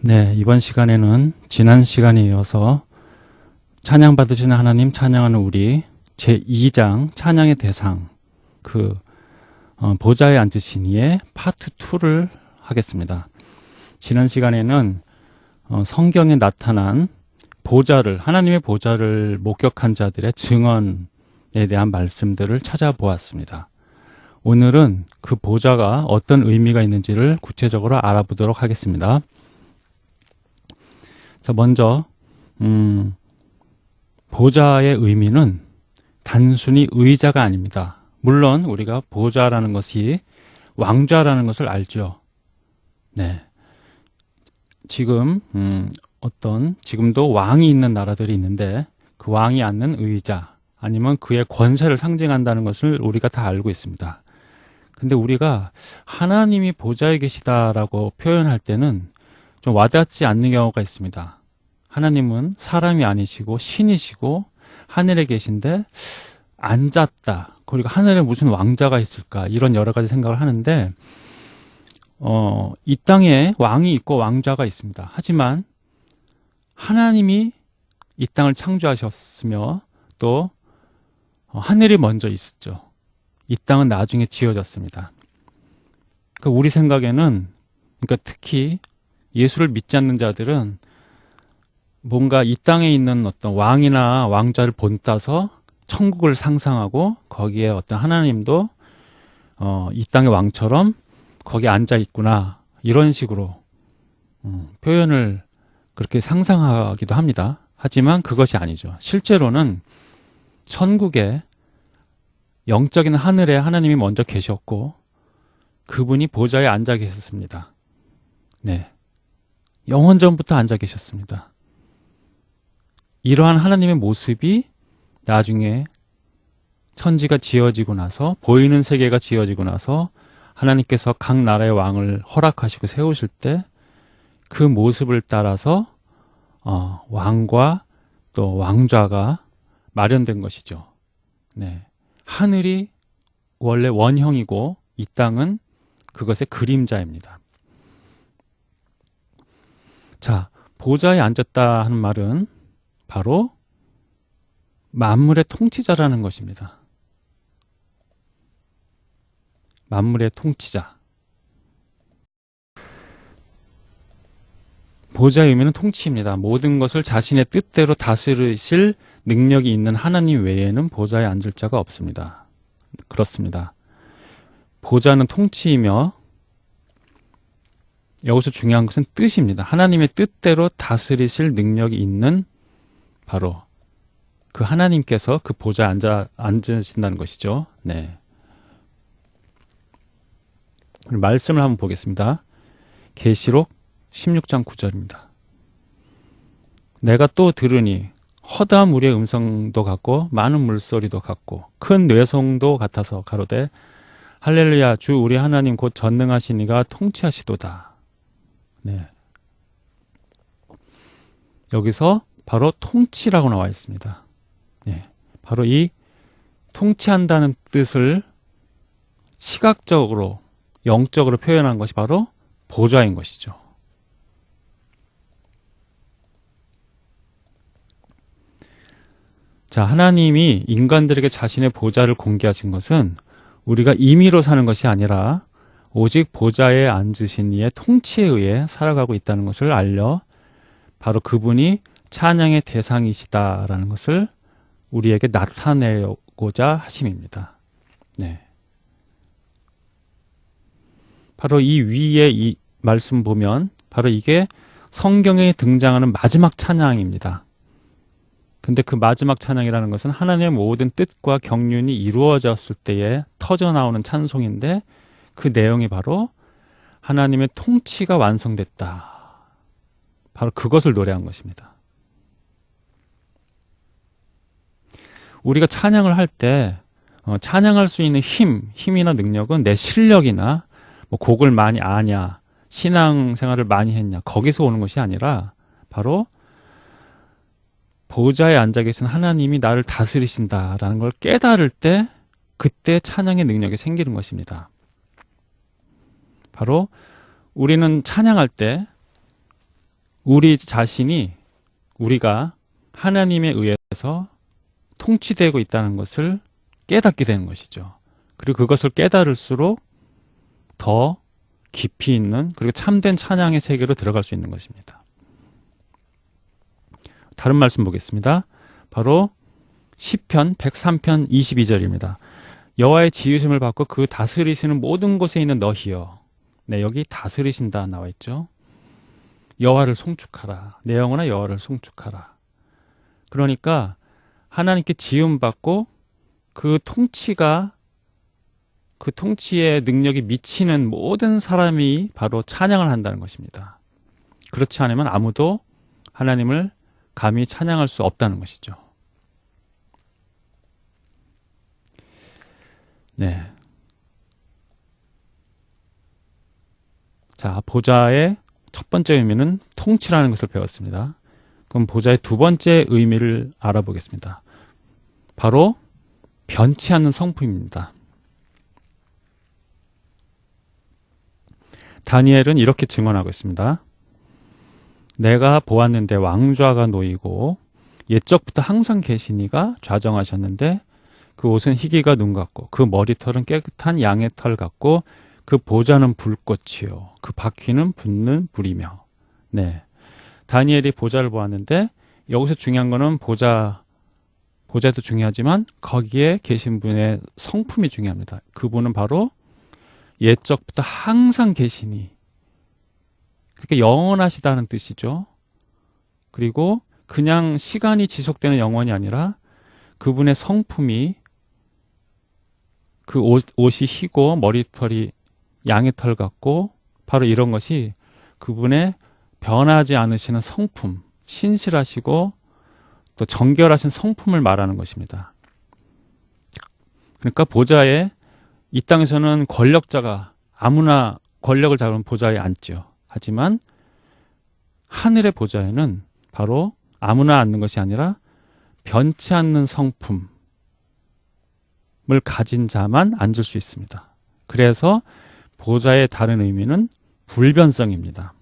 네, 이번 시간에는 지난 시간에 이어서 찬양 받으시는 하나님 찬양하는 우리 제2장 찬양의 대상 그 어, 보좌에 앉으신 이의 파트 2를 하겠습니다. 지난 시간에는 어, 성경에 나타난 보좌를 하나님의 보좌를 목격한 자들의 증언에 대한 말씀들을 찾아보았습니다. 오늘은 그 보좌가 어떤 의미가 있는지를 구체적으로 알아보도록 하겠습니다. 자, 먼저 음, 보좌의 의미는 단순히 의자가 아닙니다. 물론 우리가 보좌라는 것이 왕좌라는 것을 알죠. 네. 지금 음, 어떤 지금도 왕이 있는 나라들이 있는데 그 왕이 앉는 의자 아니면 그의 권세를 상징한다는 것을 우리가 다 알고 있습니다. 근데 우리가 하나님이 보좌에 계시다라고 표현할 때는 좀 와닿지 않는 경우가 있습니다. 하나님은 사람이 아니시고 신이시고 하늘에 계신데 앉았다. 그리고 하늘에 무슨 왕자가 있을까? 이런 여러 가지 생각을 하는데 어, 이 땅에 왕이 있고 왕자가 있습니다. 하지만 하나님이 이 땅을 창조하셨으며 또 어, 하늘이 먼저 있었죠. 이 땅은 나중에 지어졌습니다. 그러니까 우리 생각에는 그러니까 특히 예수를 믿지 않는 자들은 뭔가 이 땅에 있는 어떤 왕이나 왕자를 본따서 천국을 상상하고 거기에 어떤 하나님도 어, 이 땅의 왕처럼 거기 앉아 있구나 이런 식으로 음, 표현을 그렇게 상상하기도 합니다. 하지만 그것이 아니죠. 실제로는 천국에 영적인 하늘에 하나님이 먼저 계셨고 그분이 보좌에 앉아 계셨습니다. 네. 영원 전부터 앉아 계셨습니다. 이러한 하나님의 모습이 나중에 천지가 지어지고 나서 보이는 세계가 지어지고 나서 하나님께서 각 나라의 왕을 허락하시고 세우실 때 그 모습을 따라서 어, 왕과 또 왕좌가 마련된 것이죠. 네. 하늘이 원래 원형이고 이 땅은 그것의 그림자입니다. 자, 보좌에 앉았다 하는 말은 바로 만물의 통치자라는 것입니다. 만물의 통치자. 보좌의 의미는 통치입니다. 모든 것을 자신의 뜻대로 다스리실 능력이 있는 하나님 외에는 보좌에 앉을 자가 없습니다. 그렇습니다. 보좌는 통치이며 여기서 중요한 것은 뜻입니다. 하나님의 뜻대로 다스리실 능력이 있는 바로 그 하나님께서 그 보좌에 앉아, 앉으신다는 것이죠. 네. 말씀을 한번 보겠습니다. 계시록 16장 9절입니다. 내가 또 들으니 허다한 우리의 음성도 같고 많은 물소리도 같고 큰 뇌성도 같아서 가로되 할렐루야 주 우리 하나님 곧 전능하신 이가 통치하시도다. 네. 여기서 바로 통치라고 나와 있습니다. 네. 바로 이 통치한다는 뜻을 시각적으로 영적으로 표현한 것이 바로 보좌인 것이죠. 자, 하나님이 인간들에게 자신의 보좌를 공개하신 것은 우리가 임의로 사는 것이 아니라 오직 보좌에 앉으신 이의 통치에 의해 살아가고 있다는 것을 알려 바로 그분이 찬양의 대상이시다라는 것을 우리에게 나타내고자 하심입니다. 네. 바로 이 위에 이 말씀 보면 바로 이게 성경에 등장하는 마지막 찬양입니다. 근데 그 마지막 찬양이라는 것은 하나님의 모든 뜻과 경륜이 이루어졌을 때에 터져 나오는 찬송인데 그 내용이 바로 하나님의 통치가 완성됐다. 바로 그것을 노래한 것입니다. 우리가 찬양을 할때 어, 찬양할 수 있는 힘, 힘이나 능력은 내 실력이나 뭐 곡을 많이 아냐, 신앙생활을 많이 했냐 거기서 오는 것이 아니라 바로 보좌에 앉아 계신 하나님이 나를 다스리신다라는 걸 깨달을 때 그때 찬양의 능력이 생기는 것입니다. 바로 우리는 찬양할 때 우리 자신이 우리가 하나님에 의해서 통치되고 있다는 것을 깨닫게 되는 것이죠. 그리고 그것을 깨달을수록 더 깊이 있는 그리고 참된 찬양의 세계로 들어갈 수 있는 것입니다. 다른 말씀 보겠습니다. 바로 시편 103편 22절입니다. 여호와의 지으심을 받고 그 다스리시는 모든 곳에 있는 너희여. 네, 여기 다스리신다 나와 있죠. 여호와를 송축하라. 내 영혼아 여호와를 송축하라. 그러니까 하나님께 지음 받고 그 통치가 그 통치의 능력이 미치는 모든 사람이 바로 찬양을 한다는 것입니다. 그렇지 않으면 아무도 하나님을 감히 찬양할 수 없다는 것이죠. 네. 자, 보좌의 첫 번째 의미는 통치라는 것을 배웠습니다. 그럼 보좌의 두 번째 의미를 알아보겠습니다. 바로 변치 않는 성품입니다. 다니엘은 이렇게 증언하고 있습니다. 내가 보았는데 왕좌가 놓이고 옛적부터 항상 계시니가 좌정하셨는데 그 옷은 희기가 눈 같고 그 머리털은 깨끗한 양의 털 같고 그 보좌는 불꽃이요 그 바퀴는 붙는 불이며 네 다니엘이 보좌를 보았는데 여기서 중요한 거는 보좌 보좌도 중요하지만 거기에 계신 분의 성품이 중요합니다. 그분은 바로 옛적부터 항상 계시니 그러니까 영원하시다는 뜻이죠. 그리고 그냥 시간이 지속되는 영원이 아니라 그분의 성품이 그 옷, 옷이 희고 머리털이 양의 털 같고 바로 이런 것이 그분의 변하지 않으시는 성품, 신실하시고 또 정결하신 성품을 말하는 것입니다. 그러니까 보좌에 이 땅에서는 권력자가 아무나 권력을 잡은 보좌에 앉죠. 하지만 하늘의 보좌에는 바로 아무나 앉는 것이 아니라 변치 않는 성품을 가진 자만 앉을 수 있습니다. 그래서 보좌의 다른 의미는 불변성입니다.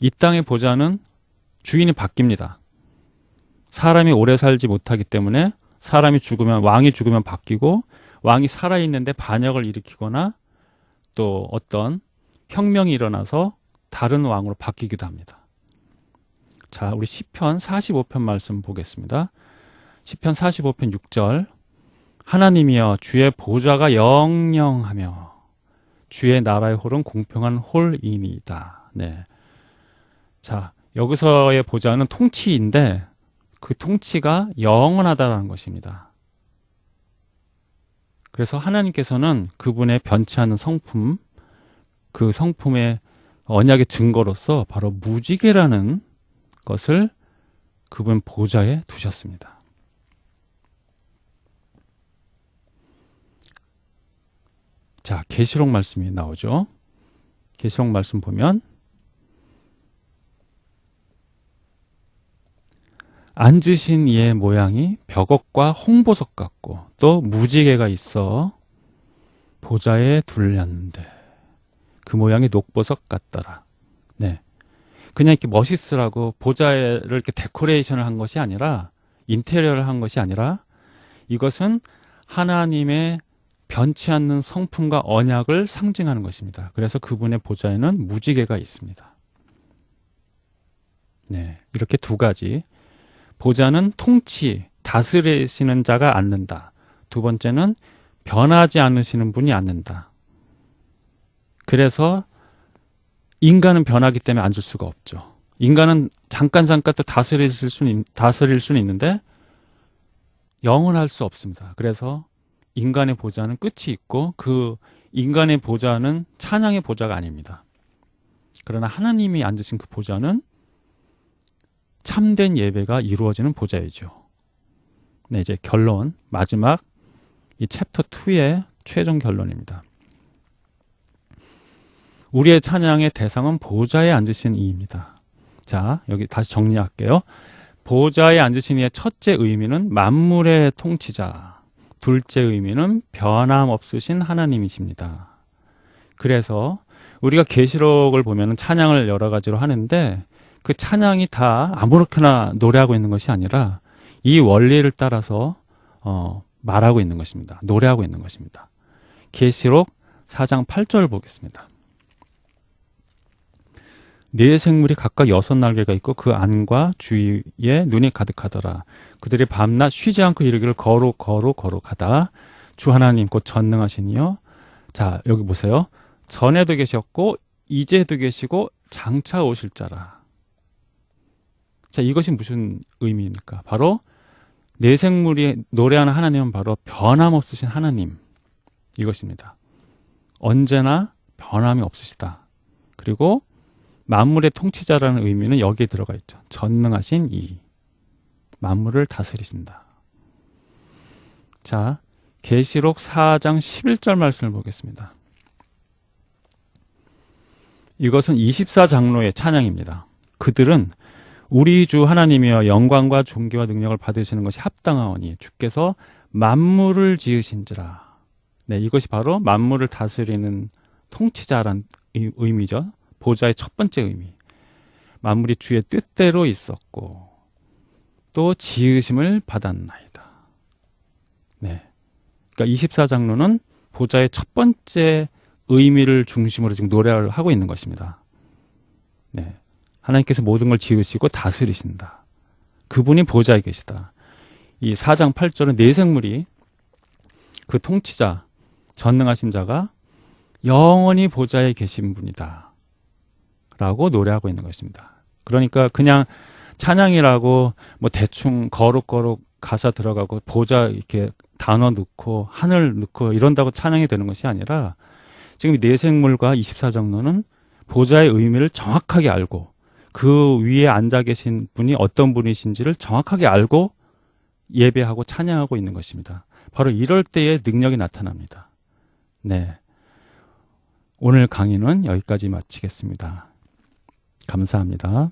이 땅의 보좌는 주인이 바뀝니다. 사람이 오래 살지 못하기 때문에 사람이 죽으면 왕이 죽으면 바뀌고 왕이 살아있는데 반역을 일으키거나 또 어떤 혁명이 일어나서 다른 왕으로 바뀌기도 합니다. 자, 우리 시편 45편 말씀 보겠습니다. 시편 45편 6절 하나님이여 주의 보좌가 영영하며 주의 나라의 홀은 공평한 홀이니이다. 네. 자, 여기서의 보좌는 통치인데 그 통치가 영원하다는 것입니다. 그래서 하나님께서는 그분의 변치 않은 성품, 그 성품의 언약의 증거로서 바로 무지개라는 것을 그분 보좌에 두셨습니다. 자, 계시록 말씀이 나오죠. 계시록 말씀 보면 앉으신 이의 모양이 벽옥과 홍보석 같고 또 무지개가 있어 보좌에 둘렸는데 그 모양이 녹보석 같더라. 네. 그냥 이렇게 멋있으라고 보좌를 이렇게 데코레이션을 한 것이 아니라 인테리어를 한 것이 아니라 이것은 하나님의 변치 않는 성품과 언약을 상징하는 것입니다. 그래서 그분의 보좌에는 무지개가 있습니다. 네. 이렇게 두 가지 보좌는 통치, 다스리시는 자가 앉는다. 두 번째는 변하지 않으시는 분이 앉는다. 그래서 인간은 변하기 때문에 앉을 수가 없죠. 인간은 잠깐 잠깐 또 다스릴 수는 다스릴 수는 있는데 영원할 수 없습니다. 그래서 인간의 보좌는 끝이 있고 그 인간의 보좌는 찬양의 보좌가 아닙니다. 그러나 하나님이 앉으신 그 보좌는 참된 예배가 이루어지는 보좌이죠. 네, 이제 결론 마지막 이 챕터 2의 최종 결론입니다. 우리의 찬양의 대상은 보좌에 앉으신 이입니다. 자, 여기 다시 정리할게요. 보좌에 앉으신 이의 첫째 의미는 만물의 통치자. 둘째 의미는 변함없으신 하나님이십니다. 그래서 우리가 계시록을 보면은 찬양을 여러 가지로 하는데 그 찬양이 다 아무렇게나 노래하고 있는 것이 아니라 이 원리를 따라서 어, 말하고 있는 것입니다. 노래하고 있는 것입니다. 계시록 4장 8절 보겠습니다. 네 생물이 각각 여섯 날개가 있고 그 안과 주위에 눈이 가득하더라. 그들이 밤낮 쉬지 않고 이르기를 거룩 거룩 거룩하다. 주 하나님 곧 전능하시니요. 자 여기 보세요. 전에도 계셨고 이제도 계시고 장차 오실 자라. 자 이것이 무슨 의미입니까? 바로 네 생물이 노래하는 하나님은 바로 변함없으신 하나님 이것입니다. 언제나 변함이 없으시다. 그리고 만물의 통치자라는 의미는 여기에 들어가 있죠. 전능하신 이 만물을 다스리신다. 자, 계시록 4장 11절 말씀을 보겠습니다. 이것은 24장로의 찬양입니다. 그들은 우리 주 하나님이여 영광과 존귀와 능력을 받으시는 것이 합당하오니 주께서 만물을 지으신지라. 네, 이것이 바로 만물을 다스리는 통치자란 의미죠. 보좌의 첫 번째 의미. 만물이 주의 뜻대로 있었고 또 지으심을 받았나이다. 네. 그러니까 24장로는 보좌의 첫 번째 의미를 중심으로 지금 노래를 하고 있는 것입니다. 네. 하나님께서 모든 걸 지으시고 다스리신다. 그분이 보좌에 계시다. 이 4장 8절은 네 생물이 그 통치자, 전능하신 자가 영원히 보좌에 계신 분이다. 라고 노래하고 있는 것입니다. 그러니까 그냥 찬양이라고 뭐 대충 거룩거룩 가사 들어가고 보좌 이렇게 단어 넣고 하늘 넣고 이런다고 찬양이 되는 것이 아니라 지금 내생물과 24장로는 보좌의 의미를 정확하게 알고 그 위에 앉아 계신 분이 어떤 분이신지를 정확하게 알고 예배하고 찬양하고 있는 것입니다. 바로 이럴 때에 능력이 나타납니다. 네. 오늘 강의는 여기까지 마치겠습니다. 감사합니다.